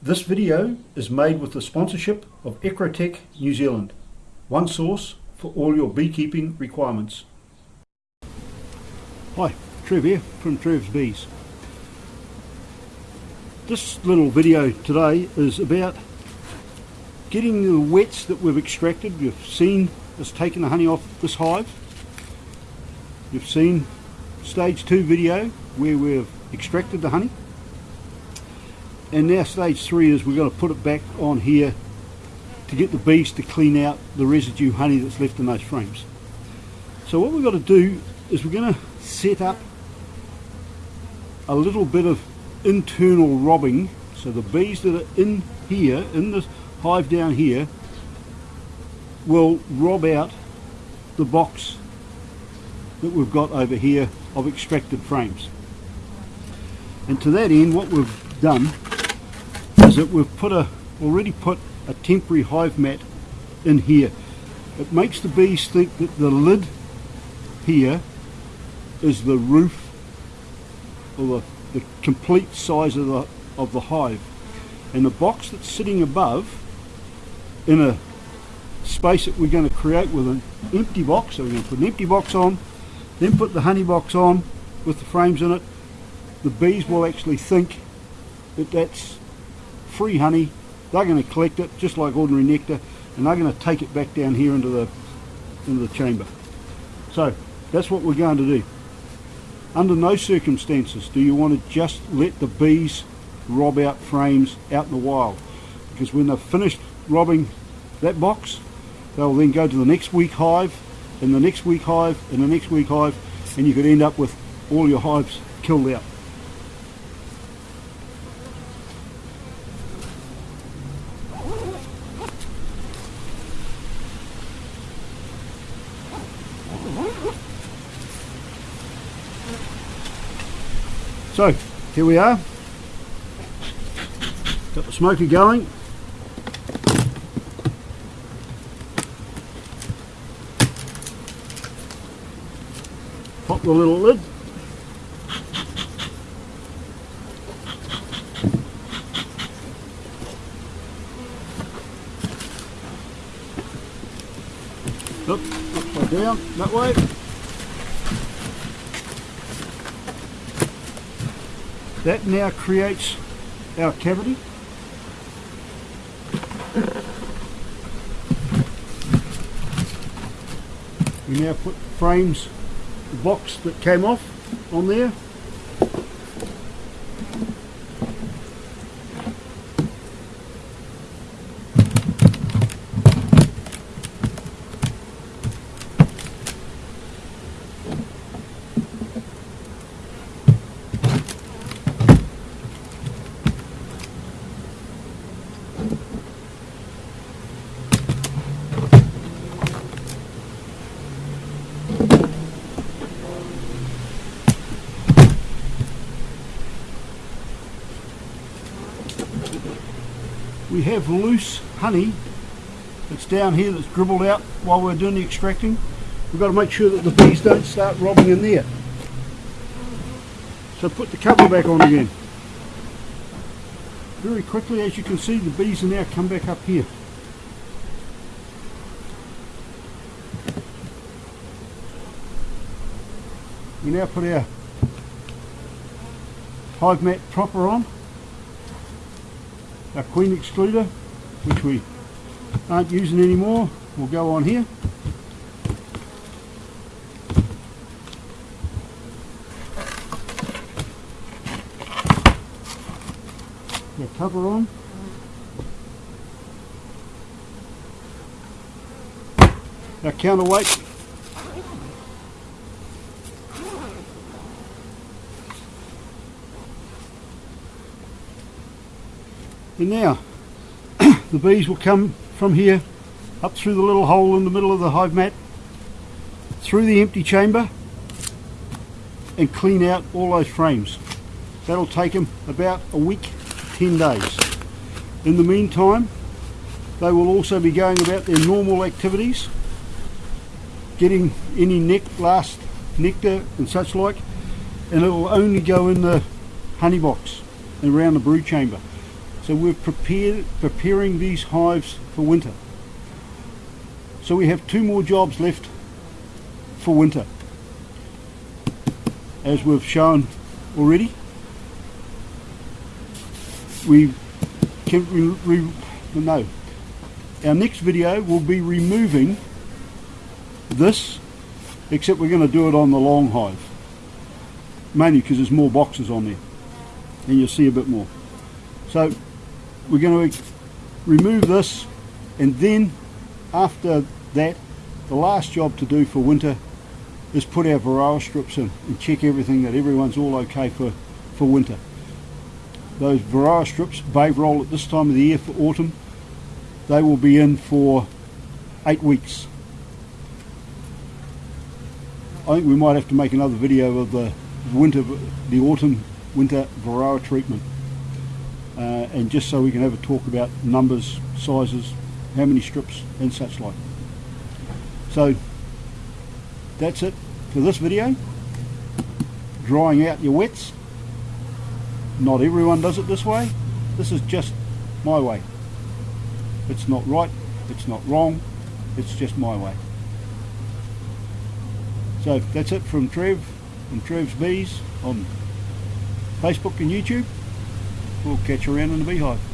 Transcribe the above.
This video is made with the sponsorship of Ecrotek New Zealand, one source for all your beekeeping requirements. Hi, Trev here from Trev's Bees. This little video today is about getting the wets that we've extracted. You've seen us taking the honey off this hive. You've seen stage 2 video where we've extracted the honey. And now stage three is we're going to put it back on here to get the bees to clean out the residue honey that's left in those frames. So what we've got to do is we're going to set up a little bit of internal robbing. So the bees that are in here in this hive down here will rob out the box that we've got over here of extracted frames and to that end what we've done is that we've put a already put a temporary hive mat in here. It makes the bees think that the lid here is the roof or the, the complete size of the of the hive and the box that's sitting above in a space that we're going to create with an empty box so we're going to put an empty box on then put the honey box on with the frames in it. The bees will actually think that that's free honey. They're going to collect it just like ordinary nectar and they're going to take it back down here into the into the chamber. So that's what we're going to do. Under no circumstances do you want to just let the bees rob out frames out in the wild because when they've finished robbing that box they'll then go to the next weak hive and the next weak hive and the next weak hive and you could end up with all your hives killed out So, here we are. Got the smoker going. Pop the little lid. Look, upside down, that way. That now creates our cavity. We now put frames, box that came off on there we have loose honey that's down here that's dribbled out while we're doing the extracting. We've got to make sure that the bees don't start robbing in there. So put the cover back on again. Very quickly as you can see the bees are now come back up here. We now put our hive mat proper on our queen excluder which we aren't using anymore. Will go on here. The cover on. Our counterweight And now the bees will come from here up through the little hole in the middle of the hive mat through the empty chamber and clean out all those frames. That'll take them about a week, 10 days. In the meantime, they will also be going about their normal activities, getting any neck blast nectar and such like and it will only go in the honey box and around the brood chamber. So we're prepared, preparing these hives for winter. So we have two more jobs left for winter as we've shown already. We can re, re, no. Our next video will be removing this, except we're going to do it on the long hive, mainly because there's more boxes on there, and you'll see a bit more. So we're going to remove this, and then after that, the last job to do for winter is put our varroa strips in and check everything that everyone's all okay for, for winter. Those varroa strips, Bayvarol at this time of the year for autumn, they will be in for eight weeks. I think we might have to make another video of the winter, the autumn winter varroa treatment. Uh, and just so we can have a talk about numbers, sizes, how many strips and such like. So that's it for this video. Drying out your wets. Not everyone does it this way. This is just my way. It's not right, it's not wrong, it's just my way. So that's it from Trev and Trev's Bees on Facebook and YouTube. We'll catch you around in the beehive.